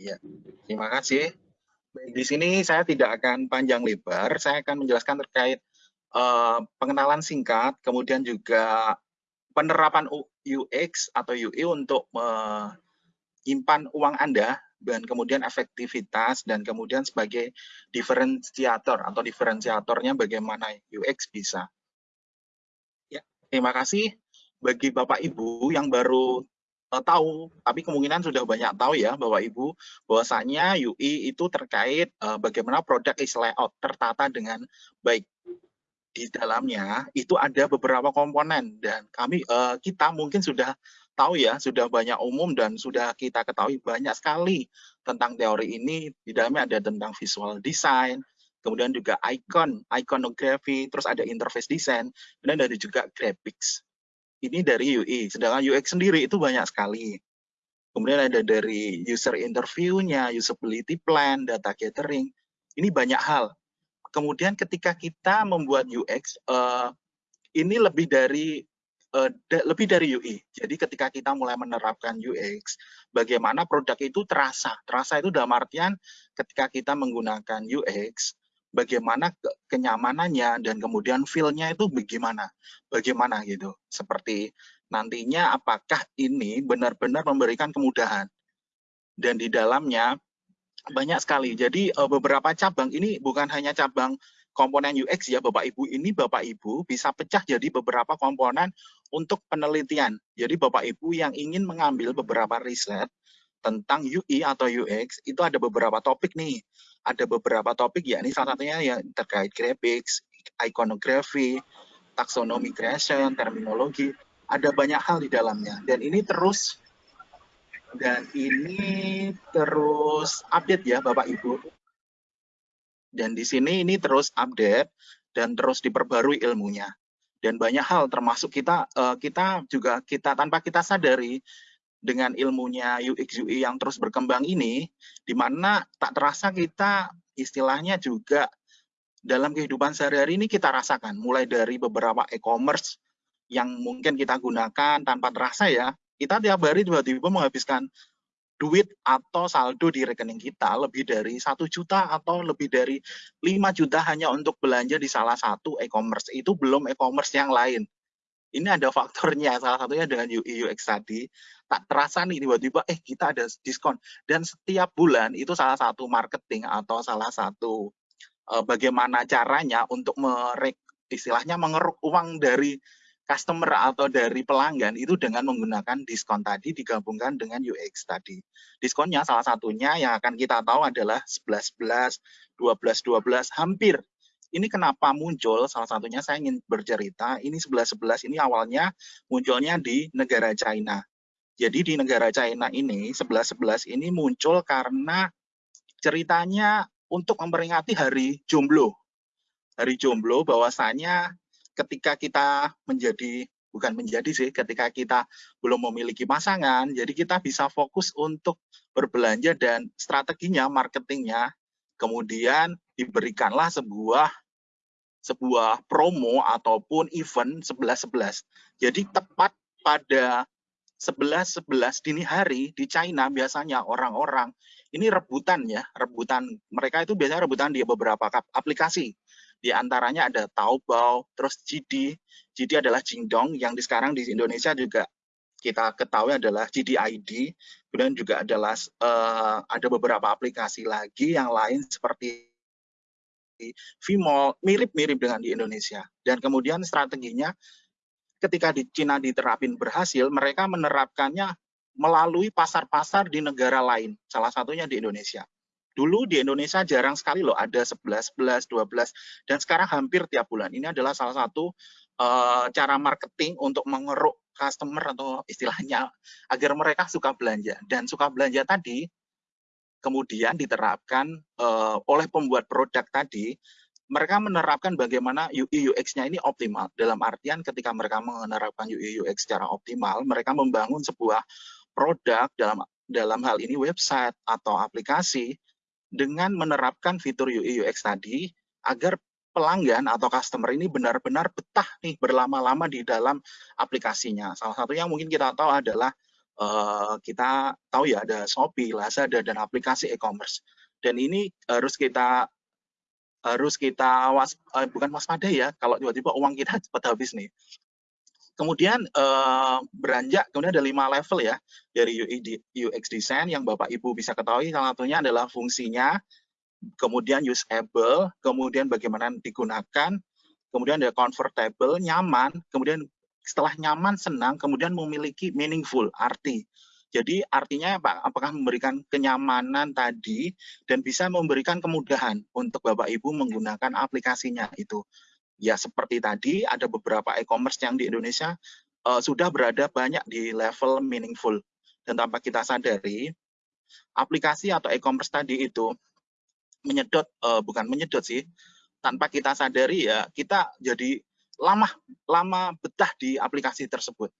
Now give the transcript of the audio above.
Ya, terima kasih. Di sini saya tidak akan panjang lebar, saya akan menjelaskan terkait uh, pengenalan singkat, kemudian juga penerapan UX atau UI untuk menyimpan uang Anda dan kemudian efektivitas dan kemudian sebagai diferensiator atau diferensiatornya bagaimana UX bisa. Ya, terima kasih bagi Bapak Ibu yang baru uh, tahu, tapi kemungkinan sudah banyak tahu ya Bapak Ibu, bahwasanya UI itu terkait uh, bagaimana produk is layout tertata dengan baik. Di dalamnya itu ada beberapa komponen dan kami uh, kita mungkin sudah tahu ya, sudah banyak umum dan sudah kita ketahui banyak sekali tentang teori ini. Di dalamnya ada tentang visual design, kemudian juga icon, iconography, terus ada interface design, kemudian ada juga graphics ini dari UI. Sedangkan UX sendiri itu banyak sekali. Kemudian ada dari user interview-nya, usability plan, data gathering. Ini banyak hal. Kemudian ketika kita membuat UX, eh, ini lebih dari uh, lebih dari UI. Jadi ketika kita mulai menerapkan UX, bagaimana produk itu terasa. Terasa itu dalam artian ketika kita menggunakan UX, bagaimana ke kenyamanannya dan kemudian feel-nya itu bagaimana, bagaimana gitu. Seperti nantinya apakah ini benar-benar memberikan kemudahan. Dan di dalamnya banyak sekali. Jadi eh, beberapa cabang ini bukan hanya cabang komponen UX ya Bapak Ibu. Ini Bapak Ibu bisa pecah jadi beberapa komponen untuk penelitian. Jadi Bapak Ibu yang ingin mengambil beberapa riset tentang UI atau UX itu ada beberapa topik nih. Ada beberapa topik ya, ini salah satunya yang terkait graphics, iconography, taxonomy creation, terminologi, ada banyak hal di dalamnya dan ini terus dan ini terus update ya Bapak Ibu. Dan di sini ini terus update dan terus diperbarui ilmunya. Dan banyak hal termasuk kita eh, kita juga kita tanpa kita sadari dengan ilmunya UX UI yang terus berkembang ini, di mana tak terasa kita istilahnya juga dalam kehidupan sehari-hari ini kita rasakan, mulai dari beberapa e-commerce yang mungkin kita gunakan tanpa terasa ya, kita tiap hari tiba-tiba menghabiskan duit atau saldo di rekening kita lebih dari satu juta atau lebih dari 5 juta hanya untuk belanja di salah satu e-commerce. Itu belum e-commerce yang lain ini ada faktornya salah satunya dengan UI UX tadi tak terasa nih tiba-tiba eh kita ada diskon dan setiap bulan itu salah satu marketing atau salah satu uh, bagaimana caranya untuk merek istilahnya mengeruk uang dari customer atau dari pelanggan itu dengan menggunakan diskon tadi digabungkan dengan UX tadi. Diskonnya salah satunya yang akan kita tahu adalah 11 11, 12 12 hampir ini kenapa muncul? Salah satunya saya ingin bercerita, ini 11-11 ini awalnya munculnya di negara China. Jadi di negara China ini, 11-11 ini muncul karena ceritanya untuk memperingati hari jomblo. Hari jomblo bahwasanya ketika kita menjadi bukan menjadi sih ketika kita belum memiliki pasangan jadi kita bisa fokus untuk berbelanja dan strateginya marketingnya kemudian diberikanlah sebuah sebuah promo ataupun event 11-11. Jadi tepat pada 11-11 dini hari di China biasanya orang-orang ini rebutan ya, rebutan. Mereka itu biasanya rebutan di beberapa aplikasi. Di antaranya ada Taobao, terus JD. JD adalah Jingdong yang di sekarang di Indonesia juga kita ketahui adalah JDID. Kemudian juga adalah uh, ada beberapa aplikasi lagi yang lain seperti Vimol mirip-mirip dengan di Indonesia. Dan kemudian strateginya ketika di Cina diterapin berhasil, mereka menerapkannya melalui pasar-pasar di negara lain, salah satunya di Indonesia. Dulu di Indonesia jarang sekali loh ada 11, 11, 12, dan sekarang hampir tiap bulan. Ini adalah salah satu uh, cara marketing untuk mengeruk customer atau istilahnya agar mereka suka belanja. Dan suka belanja tadi kemudian diterapkan uh, oleh pembuat produk tadi, mereka menerapkan bagaimana UI UX-nya ini optimal. Dalam artian ketika mereka menerapkan UI UX secara optimal, mereka membangun sebuah produk dalam dalam hal ini website atau aplikasi dengan menerapkan fitur UI UX tadi agar pelanggan atau customer ini benar-benar betah nih berlama-lama di dalam aplikasinya. Salah satu yang mungkin kita tahu adalah uh, kita tahu ya ada Shopee, Lazada dan aplikasi e-commerce. Dan ini harus kita harus kita was, uh, bukan waspada ya kalau tiba-tiba uang kita cepat habis nih. Kemudian uh, beranjak, kemudian ada lima level ya dari UX design yang Bapak Ibu bisa ketahui. Salah satunya adalah fungsinya, kemudian usable, kemudian bagaimana digunakan, kemudian ada comfortable, nyaman, kemudian setelah nyaman, senang, kemudian memiliki meaningful, arti. Jadi artinya Pak, apakah memberikan kenyamanan tadi dan bisa memberikan kemudahan untuk Bapak Ibu menggunakan aplikasinya itu? Ya seperti tadi ada beberapa e-commerce yang di Indonesia uh, sudah berada banyak di level meaningful. Dan tanpa kita sadari aplikasi atau e-commerce tadi itu menyedot uh, bukan menyedot sih tanpa kita sadari ya kita jadi lama betah di aplikasi tersebut